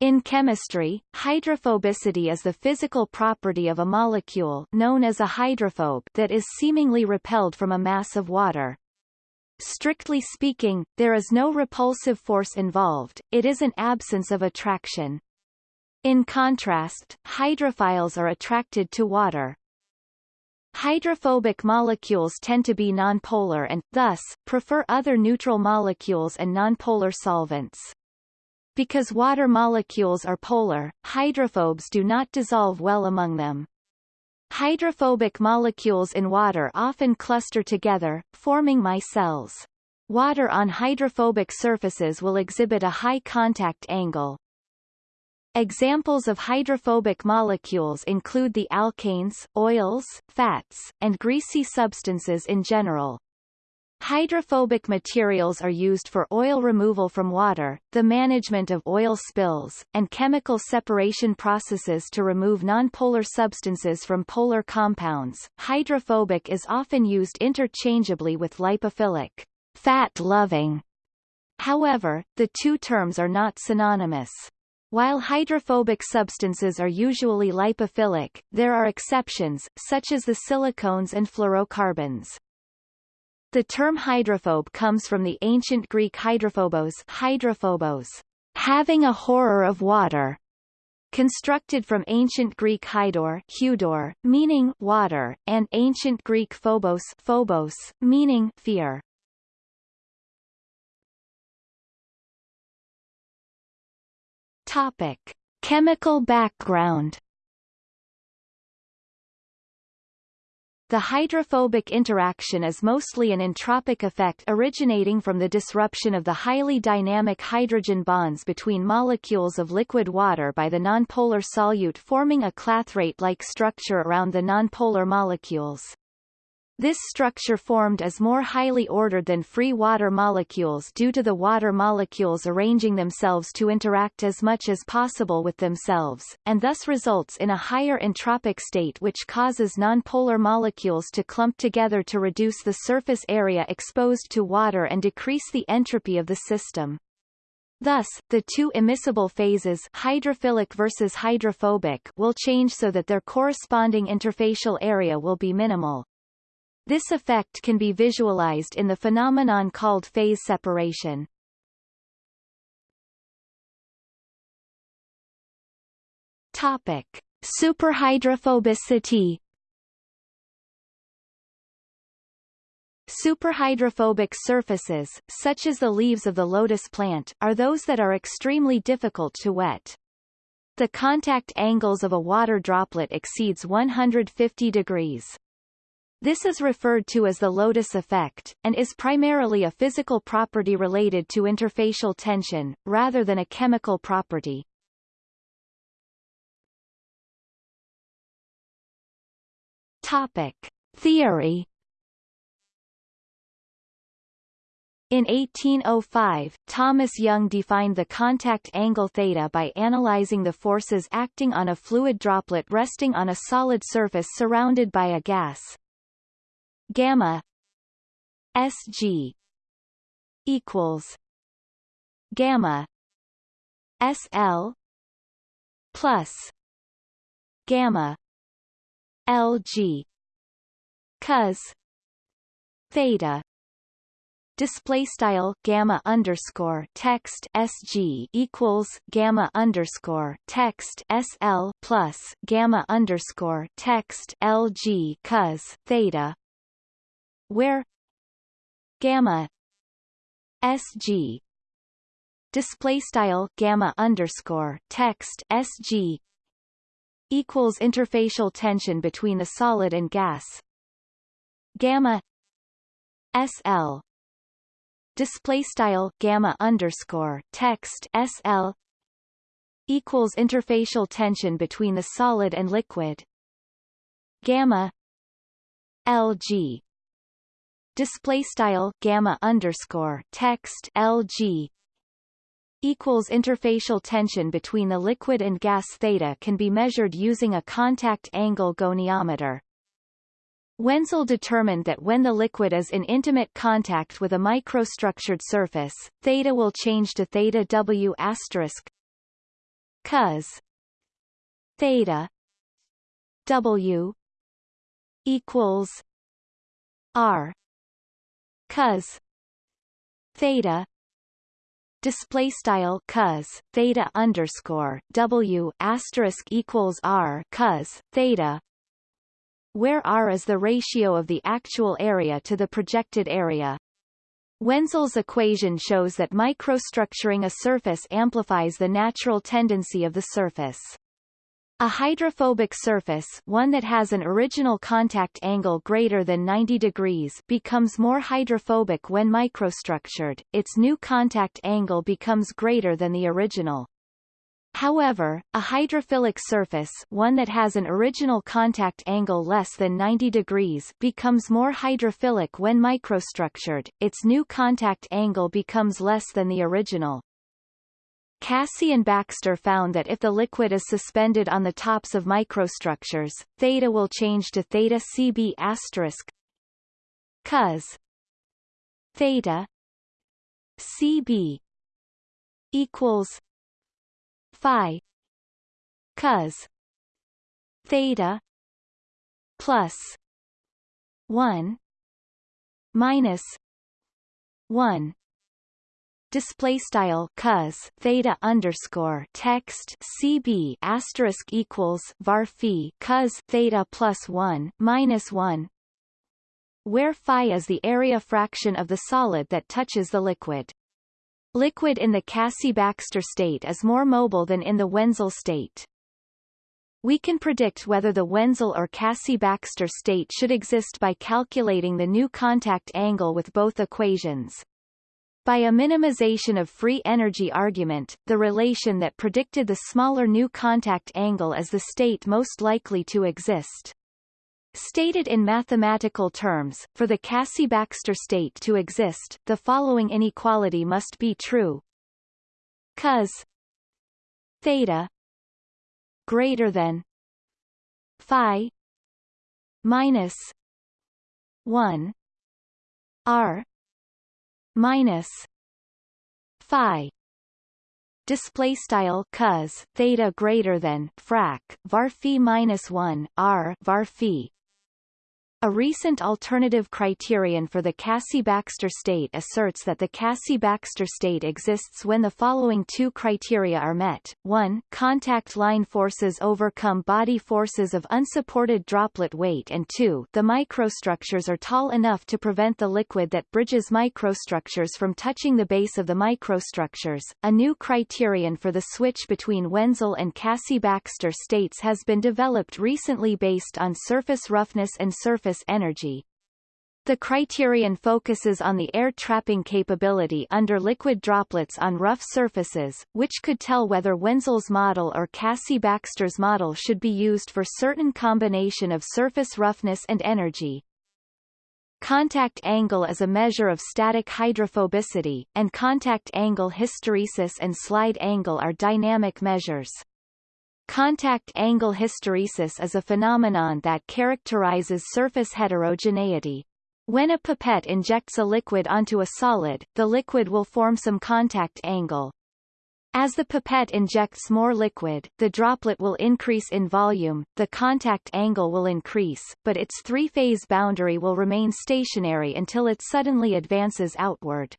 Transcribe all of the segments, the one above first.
In chemistry, hydrophobicity is the physical property of a molecule known as a hydrophobe that is seemingly repelled from a mass of water. Strictly speaking, there is no repulsive force involved, it is an absence of attraction. In contrast, hydrophiles are attracted to water. Hydrophobic molecules tend to be nonpolar and, thus, prefer other neutral molecules and nonpolar solvents. Because water molecules are polar, hydrophobes do not dissolve well among them. Hydrophobic molecules in water often cluster together, forming micelles. Water on hydrophobic surfaces will exhibit a high contact angle. Examples of hydrophobic molecules include the alkanes, oils, fats, and greasy substances in general. Hydrophobic materials are used for oil removal from water, the management of oil spills, and chemical separation processes to remove nonpolar substances from polar compounds. Hydrophobic is often used interchangeably with lipophilic, fat-loving. However, the two terms are not synonymous. While hydrophobic substances are usually lipophilic, there are exceptions, such as the silicones and fluorocarbons. The term hydrophobe comes from the ancient Greek hydrophobos, hydrophobos having a horror of water, constructed from ancient Greek hydor, hudor, meaning water, and ancient Greek phobos, phobos, meaning fear. Topic: Chemical background. The hydrophobic interaction is mostly an entropic effect originating from the disruption of the highly dynamic hydrogen bonds between molecules of liquid water by the nonpolar solute forming a clathrate-like structure around the nonpolar molecules. This structure formed is more highly ordered than free water molecules due to the water molecules arranging themselves to interact as much as possible with themselves, and thus results in a higher entropic state which causes nonpolar molecules to clump together to reduce the surface area exposed to water and decrease the entropy of the system. Thus, the two immiscible phases hydrophilic versus hydrophobic will change so that their corresponding interfacial area will be minimal. This effect can be visualized in the phenomenon called phase separation. Topic: Superhydrophobicity. Superhydrophobic surfaces, such as the leaves of the lotus plant, are those that are extremely difficult to wet. The contact angles of a water droplet exceeds 150 degrees. This is referred to as the lotus effect, and is primarily a physical property related to interfacial tension, rather than a chemical property. Topic. Theory In 1805, Thomas Young defined the contact angle theta by analyzing the forces acting on a fluid droplet resting on a solid surface surrounded by a gas gamma sg equals gamma sl plus gamma lg cos theta display style gamma underscore text sg equals gamma underscore text sl plus gamma underscore text lg cos theta where gamma sg display style gamma underscore text sg equals interfacial tension between the solid and gas. Gamma sl display style gamma underscore text sl equals interfacial tension between the solid and liquid. Gamma lg display style gamma underscore text lg equals interfacial tension between the liquid and gas theta can be measured using a contact angle goniometer. Wenzel determined that when the liquid is in intimate contact with a microstructured surface, theta will change to theta W asterisk cos theta W equals R cos theta display style cos theta underscore W asterisk equals R cos theta where R is the ratio of the actual area to the projected area. Wenzel's equation shows that microstructuring a surface amplifies the natural tendency of the surface. A hydrophobic surface one that has an original contact angle greater than 90 degrees becomes more hydrophobic when microstructured, its new contact angle becomes greater than the original. However, a hydrophilic surface one that has an original contact angle less than 90 degrees becomes more hydrophilic when microstructured, its new contact angle becomes less than the original. Cassie and Baxter found that if the liquid is suspended on the tops of microstructures, theta will change to theta Cb asterisk cos theta Cb equals phi cos theta plus 1 minus 1 display style cos theta underscore text cb asterisk equals var phi cos theta plus 1 minus 1 where phi is the area fraction of the solid that touches the liquid. Liquid in the Cassie-Baxter state is more mobile than in the Wenzel state. We can predict whether the Wenzel or Cassie-Baxter state should exist by calculating the new contact angle with both equations. By a minimization of free energy argument, the relation that predicted the smaller new contact angle is the state most likely to exist. Stated in mathematical terms, for the Cassie-Baxter state to exist, the following inequality must be true. cos theta greater than phi minus 1 r minus phi. Display style cos theta greater than frac var phi minus 1 r var phi a recent alternative criterion for the Cassie-Baxter state asserts that the Cassie-Baxter state exists when the following two criteria are met. 1. Contact line forces overcome body forces of unsupported droplet weight and 2. The microstructures are tall enough to prevent the liquid that bridges microstructures from touching the base of the microstructures. A new criterion for the switch between Wenzel and Cassie-Baxter states has been developed recently based on surface roughness and surface surface energy. The criterion focuses on the air trapping capability under liquid droplets on rough surfaces, which could tell whether Wenzel's model or Cassie-Baxter's model should be used for certain combination of surface roughness and energy. Contact angle is a measure of static hydrophobicity, and contact angle hysteresis and slide angle are dynamic measures. Contact angle hysteresis is a phenomenon that characterizes surface heterogeneity. When a pipette injects a liquid onto a solid, the liquid will form some contact angle. As the pipette injects more liquid, the droplet will increase in volume, the contact angle will increase, but its three-phase boundary will remain stationary until it suddenly advances outward.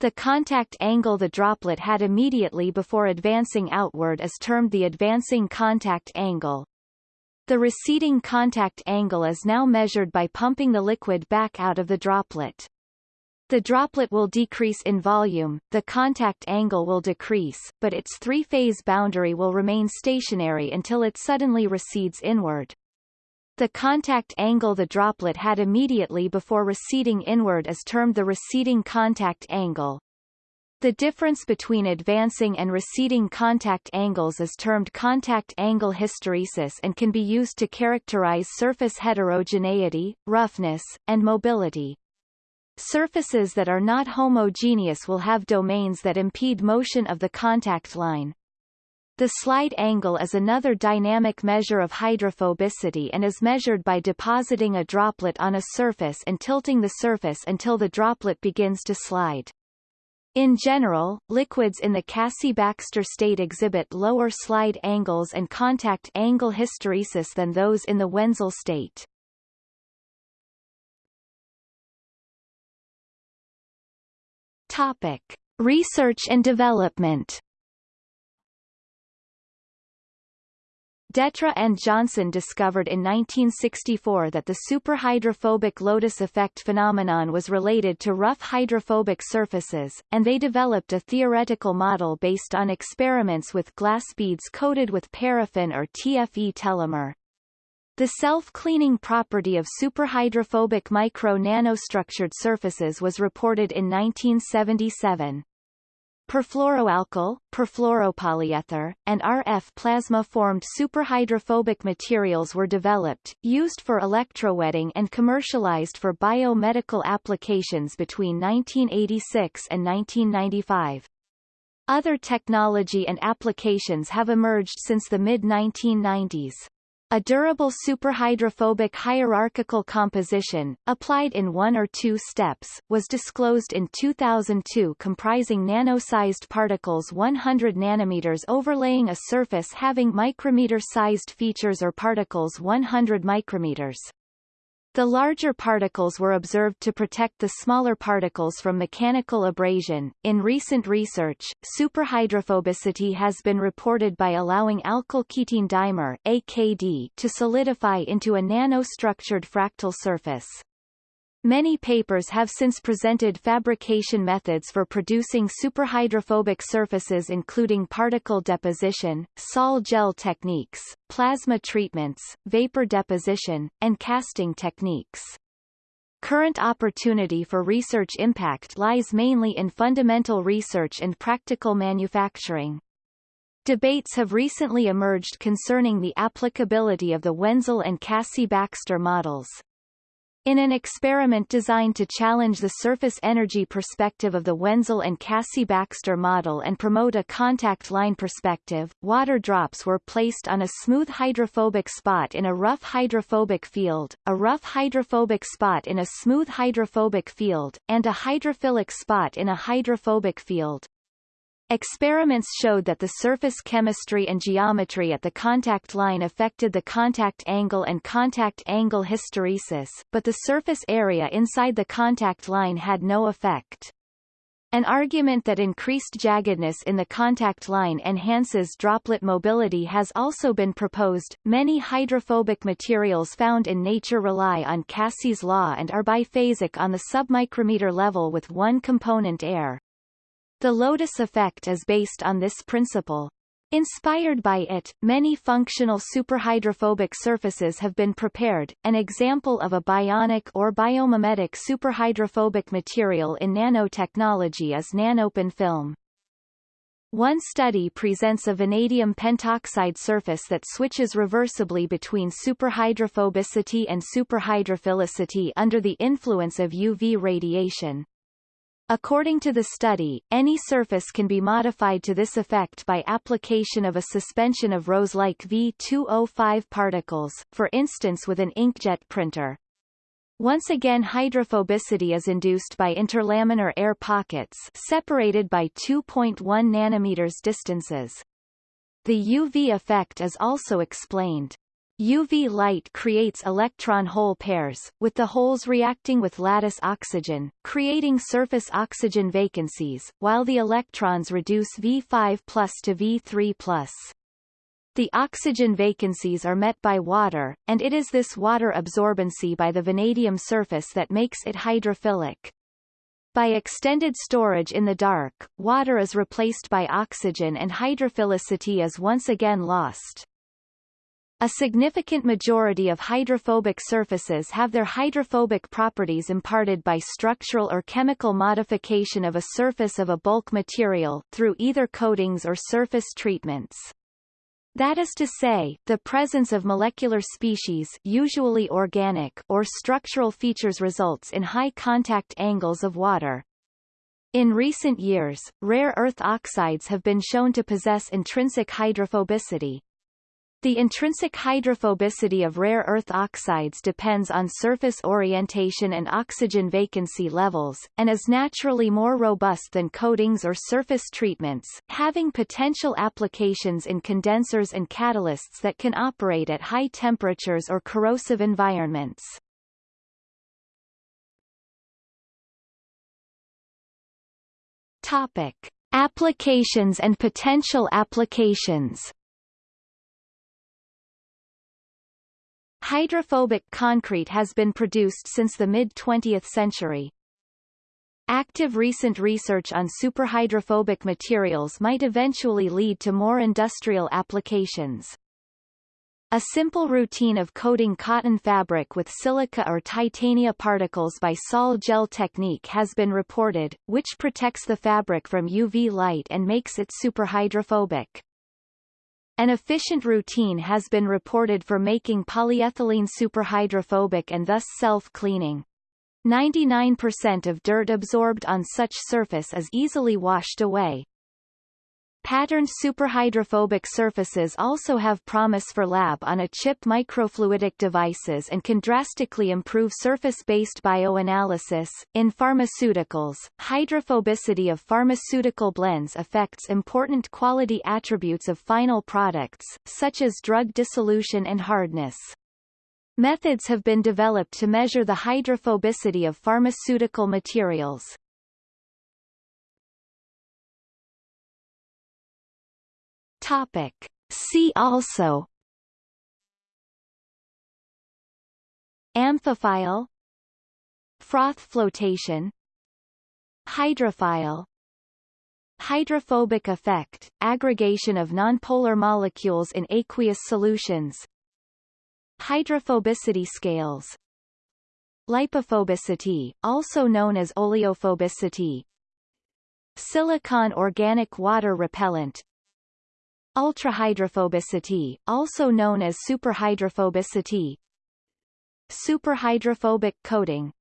The contact angle the droplet had immediately before advancing outward is termed the advancing contact angle. The receding contact angle is now measured by pumping the liquid back out of the droplet. The droplet will decrease in volume, the contact angle will decrease, but its three-phase boundary will remain stationary until it suddenly recedes inward. The contact angle the droplet had immediately before receding inward is termed the receding contact angle. The difference between advancing and receding contact angles is termed contact angle hysteresis and can be used to characterize surface heterogeneity, roughness, and mobility. Surfaces that are not homogeneous will have domains that impede motion of the contact line. The slide angle is another dynamic measure of hydrophobicity and is measured by depositing a droplet on a surface and tilting the surface until the droplet begins to slide. In general, liquids in the Cassie-Baxter state exhibit lower slide angles and contact angle hysteresis than those in the Wenzel state. Topic: Research and development. Dettre and Johnson discovered in 1964 that the superhydrophobic lotus effect phenomenon was related to rough hydrophobic surfaces, and they developed a theoretical model based on experiments with glass beads coated with paraffin or TFE telomer. The self-cleaning property of superhydrophobic micro-nanostructured surfaces was reported in 1977. Perfluoroalkyl, perfluoropolyether, and RF plasma-formed superhydrophobic materials were developed, used for electrowetting and commercialized for biomedical applications between 1986 and 1995. Other technology and applications have emerged since the mid-1990s. A durable superhydrophobic hierarchical composition, applied in one or two steps, was disclosed in 2002 comprising nano-sized particles 100 nanometers overlaying a surface having micrometer-sized features or particles 100 micrometers. The larger particles were observed to protect the smaller particles from mechanical abrasion. In recent research, superhydrophobicity has been reported by allowing alkyl ketene dimer (AKD) to solidify into a nanostructured fractal surface. Many papers have since presented fabrication methods for producing superhydrophobic surfaces including particle deposition, sol gel techniques, plasma treatments, vapor deposition, and casting techniques. Current opportunity for research impact lies mainly in fundamental research and practical manufacturing. Debates have recently emerged concerning the applicability of the Wenzel and Cassie-Baxter models. In an experiment designed to challenge the surface energy perspective of the Wenzel and Cassie-Baxter model and promote a contact line perspective, water drops were placed on a smooth hydrophobic spot in a rough hydrophobic field, a rough hydrophobic spot in a smooth hydrophobic field, and a hydrophilic spot in a hydrophobic field. Experiments showed that the surface chemistry and geometry at the contact line affected the contact angle and contact angle hysteresis, but the surface area inside the contact line had no effect. An argument that increased jaggedness in the contact line enhances droplet mobility has also been proposed. Many hydrophobic materials found in nature rely on Cassie's law and are biphasic on the submicrometer level with one component air. The lotus effect is based on this principle. Inspired by it, many functional superhydrophobic surfaces have been prepared. An example of a bionic or biomimetic superhydrophobic material in nanotechnology is nanopin film. One study presents a vanadium pentoxide surface that switches reversibly between superhydrophobicity and superhydrophilicity under the influence of UV radiation. According to the study, any surface can be modified to this effect by application of a suspension of rose-like V2O5 particles, for instance with an inkjet printer. Once again hydrophobicity is induced by interlaminar air pockets separated by 2.1 nanometers distances. The UV effect is also explained. UV light creates electron hole pairs, with the holes reacting with lattice oxygen, creating surface oxygen vacancies, while the electrons reduce V5 plus to V3 plus. The oxygen vacancies are met by water, and it is this water absorbency by the vanadium surface that makes it hydrophilic. By extended storage in the dark, water is replaced by oxygen and hydrophilicity is once again lost. A significant majority of hydrophobic surfaces have their hydrophobic properties imparted by structural or chemical modification of a surface of a bulk material, through either coatings or surface treatments. That is to say, the presence of molecular species usually organic or structural features results in high contact angles of water. In recent years, rare earth oxides have been shown to possess intrinsic hydrophobicity, The intrinsic hydrophobicity of rare earth oxides depends on surface orientation and oxygen vacancy levels, and is naturally more robust than coatings or surface treatments, having potential applications in condensers and catalysts that can operate at high temperatures or corrosive environments. Topic. Applications and potential applications Hydrophobic concrete has been produced since the mid-20th century. Active recent research on superhydrophobic materials might eventually lead to more industrial applications. A simple routine of coating cotton fabric with silica or titania particles by sol gel technique has been reported, which protects the fabric from UV light and makes it superhydrophobic. An efficient routine has been reported for making polyethylene superhydrophobic and thus self-cleaning. 99% of dirt absorbed on such surface is easily washed away. Patterned superhydrophobic surfaces also have promise for lab-on-a-chip microfluidic devices and can drastically improve surface-based bioanalysis. In pharmaceuticals, hydrophobicity of pharmaceutical blends affects important quality attributes of final products, such as drug dissolution and hardness. Methods have been developed to measure the hydrophobicity of pharmaceutical materials. Topic. See also. Amphiphile. Froth flotation. Hydrophile. Hydrophobic effect, aggregation of nonpolar molecules in aqueous solutions. Hydrophobicity scales. Lipophobicity, also known as oleophobicity. Silicon organic water repellent Ultrahydrophobicity, also known as superhydrophobicity. Superhydrophobic coating